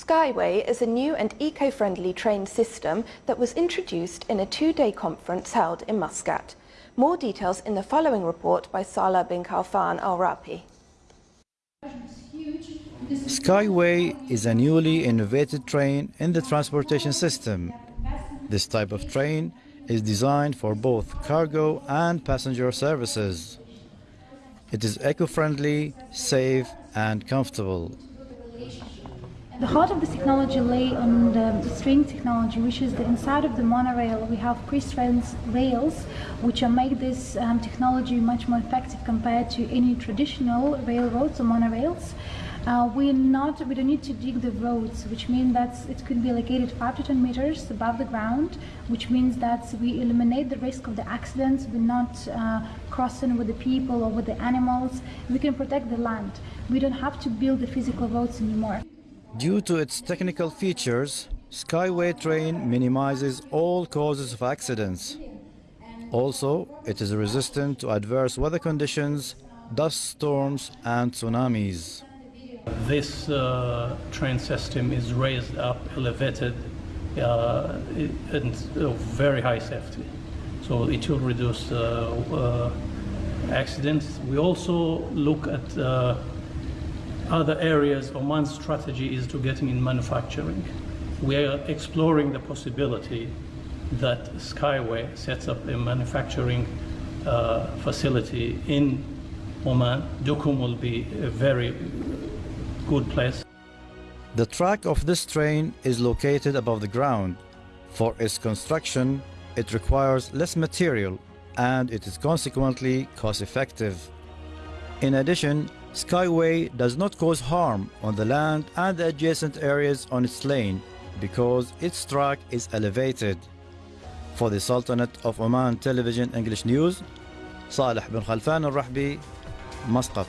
Skyway is a new and eco-friendly train system that was introduced in a two-day conference held in Muscat. More details in the following report by Salah bin Khalfan al-Rahbi. Skyway is a newly innovated train in the transportation system. This type of train is designed for both cargo and passenger services. It is eco-friendly, safe and comfortable. The heart of this technology lay on the, the string technology, which is the inside of the monorail. We have pre-stressed rails, which make this um, technology much more effective compared to any traditional railroads or monorails. Uh, we not we don't need to dig the roads, which means that it could be located five to ten meters above the ground, which means that we eliminate the risk of the accidents. We're not uh, crossing with the people or with the animals. We can protect the land. We don't have to build the physical roads anymore. Due to its technical features, Skyway train minimizes all causes of accidents. Also, it is resistant to adverse weather conditions, dust storms and tsunamis. This uh, train system is raised up, elevated, uh, and uh, very high safety. So it will reduce uh, uh, accidents. We also look at uh, other areas. Oman's strategy is to getting in manufacturing. We are exploring the possibility that Skyway sets up a manufacturing uh, facility in Oman. Duqm will be a very good place. The track of this train is located above the ground. For its construction, it requires less material and it is consequently cost-effective. In addition, Skyway does not cause harm on the land and the adjacent areas on its lane because its track is elevated. For the Sultanate of Oman Television English News, Saleh bin Khalfan al-Rahbi, Muscat.